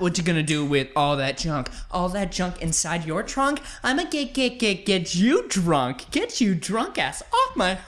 what you gonna do with all that junk? All that junk inside your trunk? I'ma get get get get you drunk. Get you drunk ass off my